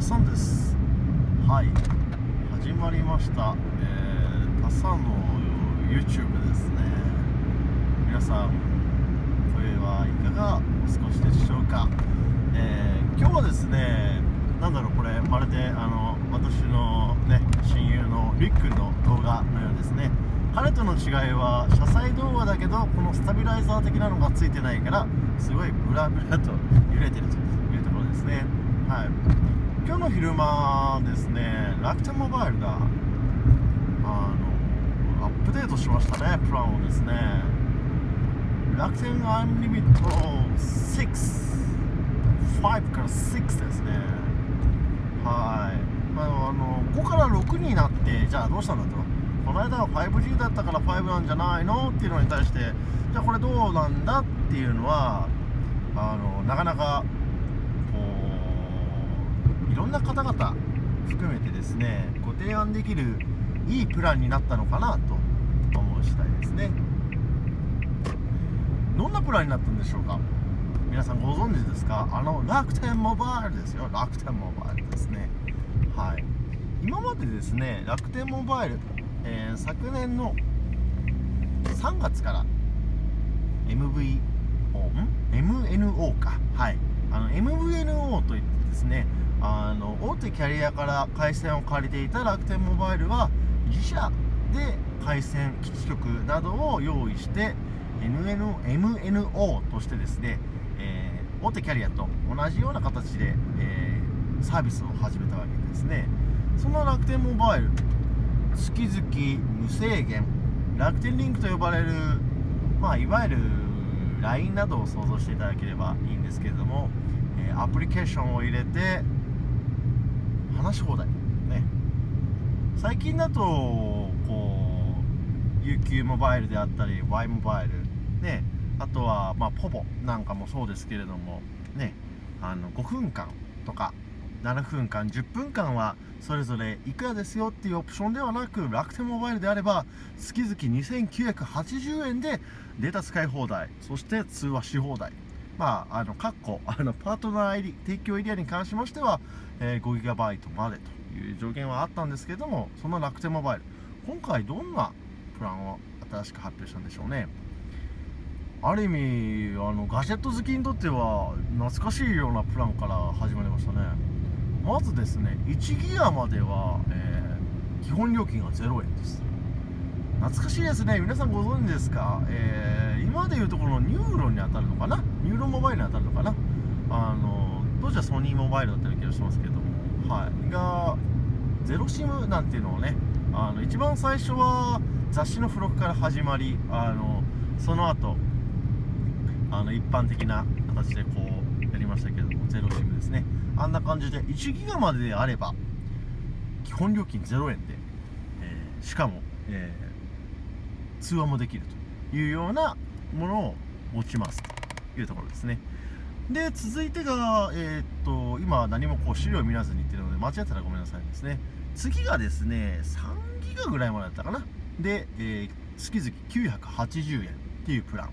タさんです。はい。始まりました。えー、タさんの YouTube ですね。皆さん声はいかがお過ごしでしょうか？えー、今日はですねなんだろうこれまるであの私のね親友のリックの動画のようですね。彼との違いは車載動画だけどこのスタビライザー的なのがついてないからすごいブラブラと揺れてるというところですね。はい。今日の昼間ですね楽天モバイルがあのアップデートしましたねプランをですね。楽天アンリミット65から6ですね。はい、まあ、あの5から6になってじゃあどうしたんだと。この間は 5G だったから5なんじゃないの？っていうのに対してじゃあこれどうなんだ？っていうのはあのなかなかいろんな方々含めてですねご提案できるいいプランになったのかなと思う次第ですね。どんなプランになったんでしょうか？皆さんご存知ですか？あの楽天モバイルですよ。楽天モバイルですね。はい。今までですね楽天モバイル、えー、昨年の3月から MVO ん？MNO か。はい。あの MVNO といってですねあの大手キャリアから回線を借りていた楽天モバイルは自社で回線基地局などを用意して NN MNO としてですね、えー、大手キャリアと同じような形で、えー、サービスを始めたわけですね。その楽天モバイル月々無制限楽天リンクと呼ばれる、まあ、いわゆる LINE などを想像していただければいいんですけれども、えアプリケーションを入れて話し放題。ね。最近だとこう UQ モバイルであったり Y モバイル。ね。あとはまあポポなんかもそうですけれども。ね。あの5分間とか。7分間10分間はそれぞれいくらですよっていうオプションではなく楽天モバイルであれば月々2980円でデータ使い放題そして通話し放題まあ、あの、括弧、あの、パートナー入り提供エリアに関しましては、えー、5GB までという条件はあったんですけども、その楽天モバイル、今回どんなプランを新しく発表したんでしょうね。ある意味、あの、ガジェット好きにとっては、懐かしいようなプランから始まりましたね。まずですね、1ギガまでは、えー、基本料金が0円です。懐かしいですね。皆さんご存知ですか？えー、今でいうところの NUROに当たるのかな？ NUROモバイルに当たるのかな？あの当時はソニーモバイルだったような気がしますけども。はい。が0 SIM なんていうのをねあの一番最初は雑誌の付録から始まりあのその後あの一般的な形でこうやりましたけどもゼロシムですね。あんな感じで1ギガまでであれば基本料金0円で、えー、しかも、えー、通話もできるというようなものを持ちますというところですね。で続いてが、えー、っと今何もこう資料を見らずに言ってるので間違ったらごめんなさいですね。次がですね3ギガぐらいまでだったかな。で、えー、月々980円っていうプラン。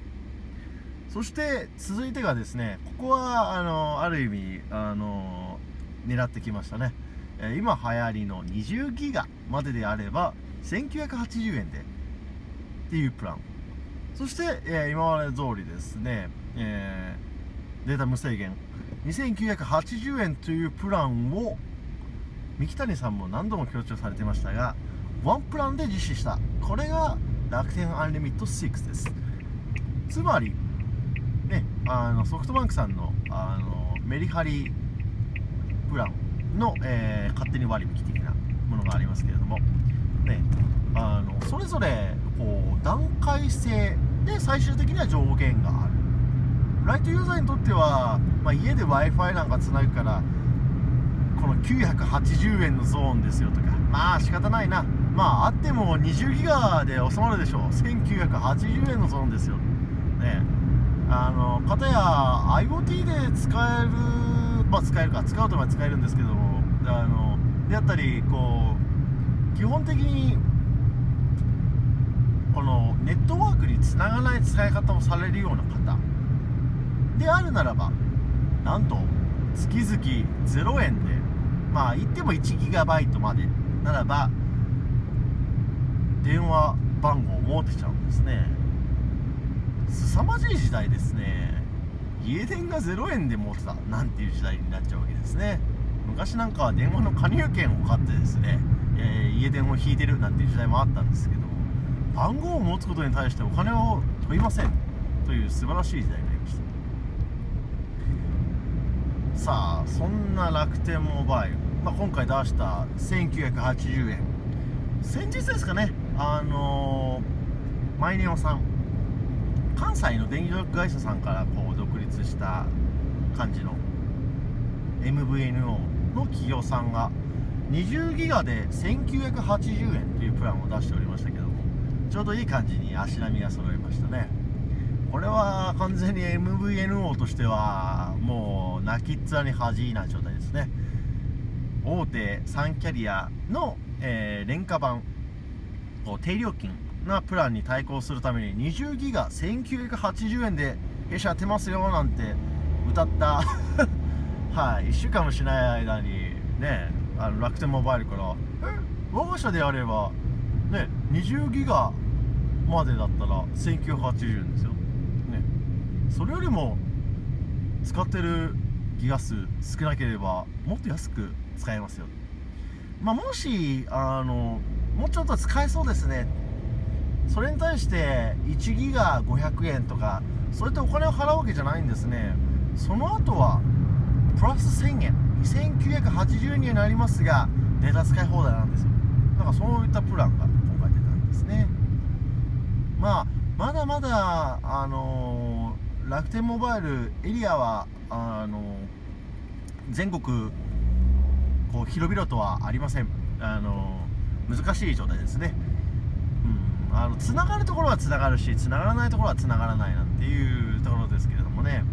そして続いてがですねここはあのある意味あの狙ってきましたね、えー、今流行りの20ギガまでであれば1980円でっていうプラン。そして、えー、今まで通りですねえー、データ無制限2980円というプランを三木谷さんも何度も強調されてましたがワンプランで実施した。これが楽天アンリミット6です。つまりねあのソフトバンクさんのあのメリハリプランの、えー、勝手に割引的なものがありますけれどもねあのそれぞれこう段階性で最終的には上限がある。ライトユーザーにとっては、まあ、家で w i f i なんかつなぐからこの980円のゾーンですよとかまあ仕方ないな。まああっても20ギガで収まるでしょう。1980円のゾーンですよ。ね。あのかたや IoT で使えるまあ使えるか使うとは使えるんですけどもあのであったりこう基本的にこのネットワークにつながない使い方をされるような方であるならばなんと月々0円でまあ言っても 1GB までならば電話番号を持ってちゃうんですね。凄まじい時代ですね。家電が0円で持ってたなんていう時代になっちゃうわけですね。昔なんかは電話の加入券を買ってですね、えー、家電を引いてるなんていう時代もあったんですけど番号を持つことに対してお金を問いません。という素晴らしい時代になりました。さあそんな楽天モバイル、まあ、今回出した1980円。先日ですかねあのー、マイネオさん。関西の電力会社さんからこう独立した感じの MVNO の企業さんが20ギガで1980円というプランを出しておりましたけどもちょうどいい感じに足並みが揃いましたね。これは完全に MVNO としてはもう泣きっ面に恥な状態ですね。大手3キャリアの、えー、廉価版低料金なプランに対抗するために20ギガ1980円で弊社やってますよなんて歌った。はい1週間もしない間にねあの楽天モバイルから「え我が社であればね20ギガまでだったら1980円ですよ、ね、それよりも使ってるギガ数少なければもっと安く使えますよ。まあ、もしあのもうちょっと使えそうですね。それに対して1ギガ500円とかそうやってお金を払うわけじゃないんですね。その後はプラス1000円。2980円になりますがデータ使い放題なんですよ。だからそういったプランが今回出たんですね。まあまだまだあのー、楽天モバイルエリアはあのー、全国こう広々とはありません。あの難しい状態ですね。あの繋がるところは繋がるし繋がらないところは繋がらないなんていうところですけれどもね。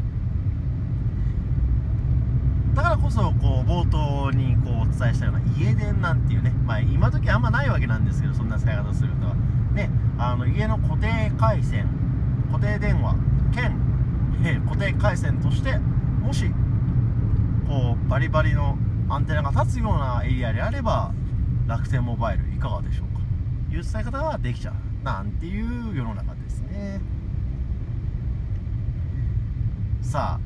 だからこそこう冒頭にこうお伝えしたような家電なんていうねまあ今時あんまないわけなんですけどそんな使い方すると。はねあの家の固定回線固定電話兼、固定回線としてもしこうバリバリのアンテナが立つようなエリアであれば楽天モバイルいかがでしょうか。いう伝え方ができちゃう。なんていう世の中ですね。さあ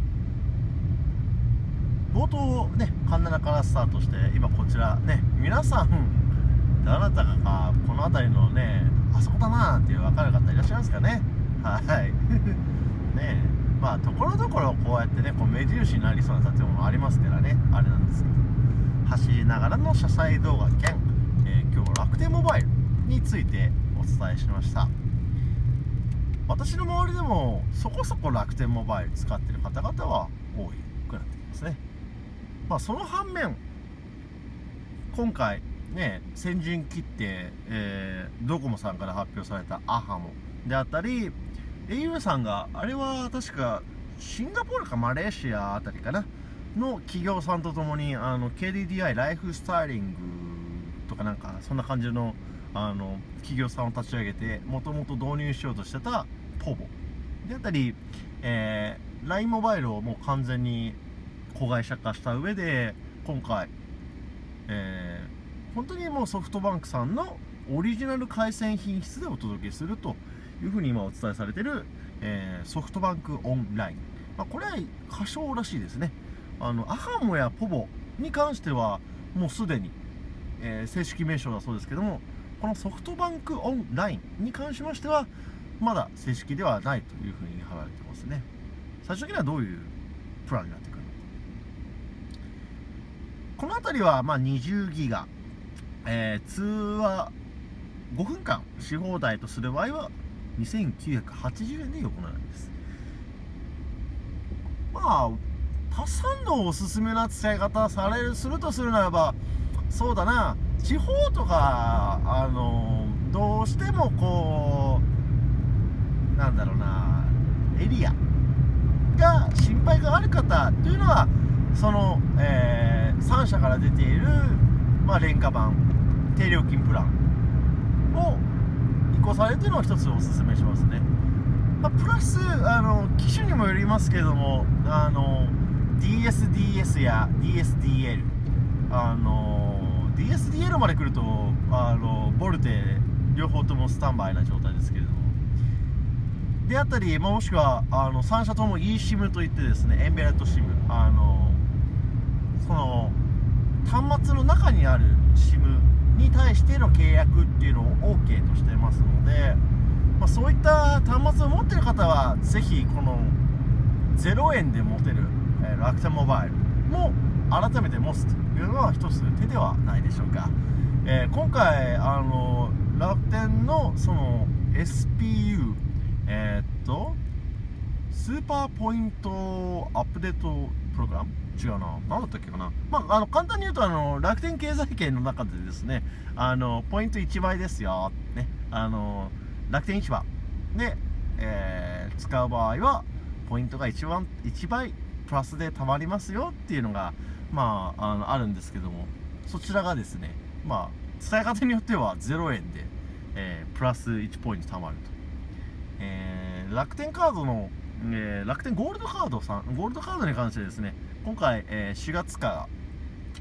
冒頭ねカンナナからスタートして今こちらね皆さんどなたかがこの辺りのねあそこだなっていう分かる方いらっしゃいますかね。はい。ねまあところどころこうやってねこう目印になりそうな建物ありますからねあれなんですけど走りながらの車載動画兼、えー、今日は楽天モバイルについて伝えしました。私の周りでもそこそこ楽天モバイル使ってる方々は多くなってきますね。まあその反面今回ね先陣切って、えー、ドコモさんから発表されたアハモであったり au さんがあれは確かシンガポールかマレーシアあたりかなの企業さんとともにあの KDDI ライフスタイリングとかなんかそんな感じのあの企業さんを立ち上げてもともと導入しようとしてたポボ。であったり、えー、LINE モバイルをもう完全に子会社化した上で今回、えー、本当にもうソフトバンクさんのオリジナル回線品質でお届けするというふうに今お伝えされてる、えー、ソフトバンクオンライン、まあ、これは過小らしいですね。あのアハモやポボに関してはもうすでに、えー、正式名称だそうですけどもこのソフトバンクオンラインに関しましてはまだ正式ではないというふうに貼られてますね。最終的にはどういうプランになってくるのか。この辺りはまあ20ギガ、えー、通話5分間し放題とする場合は2980円で横並びです。まあタサンドおすすめな使い方されるするとするならばそうだな。地方とかあのどうしてもこうなんだろうなエリアが心配がある方というのはその、えー、3社から出ている、まあ、廉価版低料金プランを移行されてるのを一つおすすめしますね、まあ、プラスあの機種にもよりますけどもあの DSDS や DSDL あの DSDL まで来るとあのボルテ両方ともスタンバイな状態ですけれども。であったり、まあ、もしくはあの3社とも eSIM といってですねエンベレット SIM あのその端末の中にある SIM に対しての契約っていうのを OK としてますので、まあ、そういった端末を持ってる方はぜひこの0円で持てる、え、楽天モバイルも改めて持つというのは一つ手ではないでしょうか、えー、今回あの楽天のその SPU えー、っとスーパーポイントアップデートプログラム？違うな。何だったっけかな？まああの簡単に言うとあの楽天経済圏の中でですねあのポイント1倍ですよね。あの楽天市場で、えー、使う場合はポイントが一番1倍プラスで貯まりますよっていうのがまああのあるんですけどもそちらがですねまあ伝え方によっては0円で、えー、プラス1ポイント貯まると、えー、楽天カードの、えー、楽天ゴールドカードさんゴールドカードに関してですね今回、え4月か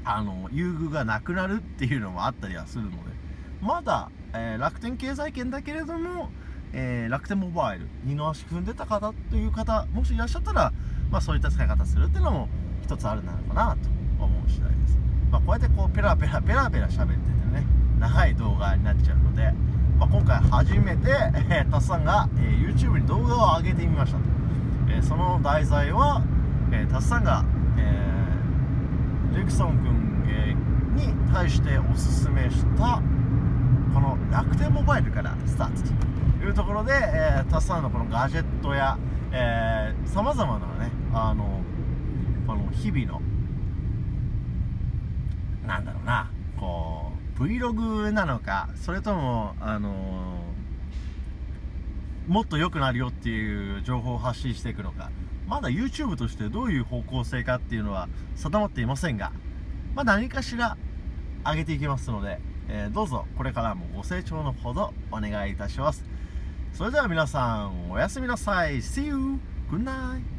らあの優遇がなくなるっていうのもあったりはするのでまだ、え楽天経済圏だけれどもえー、楽天モバイル二の足踏んでた方という方もしいらっしゃったら、まあ、そういった使い方するっていうのも一つあるのかなと。思う次第です、まあ、こうやってこうペラペラペラペラ喋っててね長い動画になっちゃうので、まあ、今回初めて、えー、タスさんが、えー、YouTube に動画を上げてみましたと、えー、その題材は、えー、タスさんが、えー、ジェクソン君、えー、に対しておすすめしたこの楽天モバイルからスタートというところで、えー、たくさんのこのガジェットやさまざまなねあのこの日々のなんだろうなこう Vlog なのかそれともあのもっと良くなるよっていう情報を発信していくのかまだ YouTube としてどういう方向性かっていうのは定まっていませんが、まあ、何かしら上げていきますので、えー、どうぞこれからもご清聴のほどお願いいたしますそれでは皆さんおやすみなさい See you! Good night!